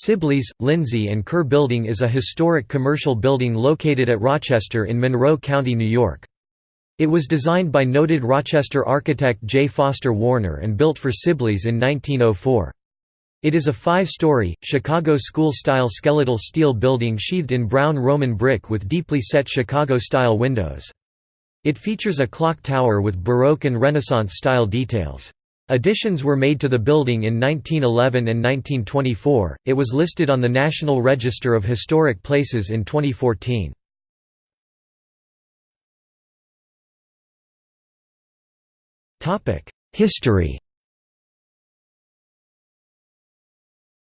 Sibley's, Lindsay and Curr Building is a historic commercial building located at Rochester in Monroe County, New York. It was designed by noted Rochester architect J. Foster Warner and built for Sibley's in 1904. It is a five-story, Chicago school-style skeletal steel building sheathed in brown Roman brick with deeply set Chicago-style windows. It features a clock tower with Baroque and Renaissance-style details. Additions were made to the building in 1911 and 1924. It was listed on the National Register of Historic Places in 2014. Topic: History.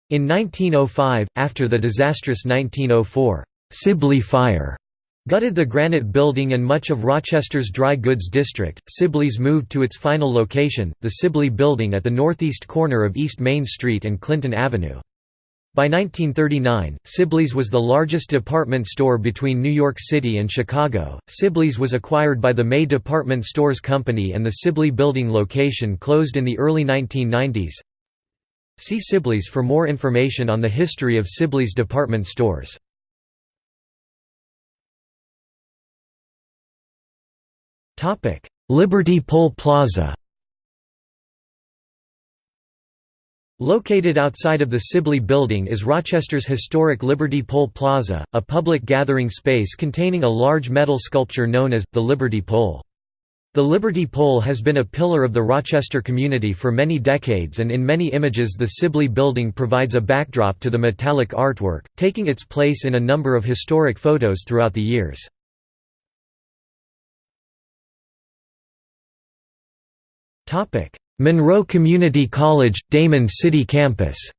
In 1905, after the disastrous 1904 Sibley Fire, Gutted the Granite Building and much of Rochester's dry goods district, Sibley's moved to its final location, the Sibley Building at the northeast corner of East Main Street and Clinton Avenue. By 1939, Sibley's was the largest department store between New York City and Chicago. Sibley's was acquired by the May Department Stores Company and the Sibley Building location closed in the early 1990s. See Sibley's for more information on the history of Sibley's department stores. Liberty Pole Plaza Located outside of the Sibley Building is Rochester's historic Liberty Pole Plaza, a public gathering space containing a large metal sculpture known as, the Liberty Pole. The Liberty Pole has been a pillar of the Rochester community for many decades and in many images the Sibley Building provides a backdrop to the metallic artwork, taking its place in a number of historic photos throughout the years. Monroe Community College, Damon City Campus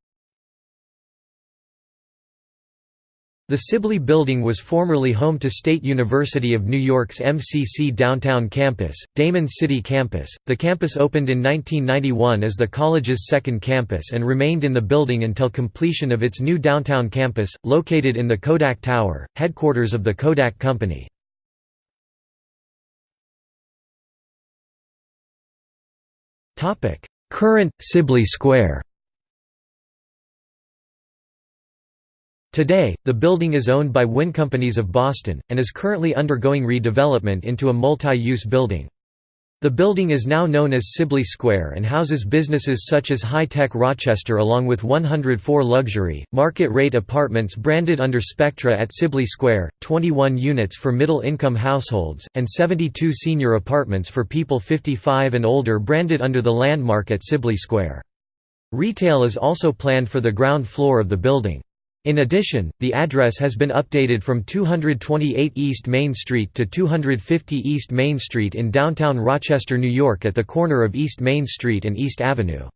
The Sibley Building was formerly home to State University of New York's MCC Downtown Campus, Damon City Campus. The campus opened in 1991 as the college's second campus and remained in the building until completion of its new downtown campus, located in the Kodak Tower, headquarters of the Kodak Company. Current, Sibley Square Today, the building is owned by WinnCompanies of Boston, and is currently undergoing redevelopment into a multi-use building. The building is now known as Sibley Square and houses businesses such as High Tech Rochester along with 104 luxury, market-rate apartments branded under Spectra at Sibley Square, 21 units for middle-income households, and 72 senior apartments for people 55 and older branded under the Landmark at Sibley Square. Retail is also planned for the ground floor of the building. In addition, the address has been updated from 228 East Main Street to 250 East Main Street in downtown Rochester, New York at the corner of East Main Street and East Avenue.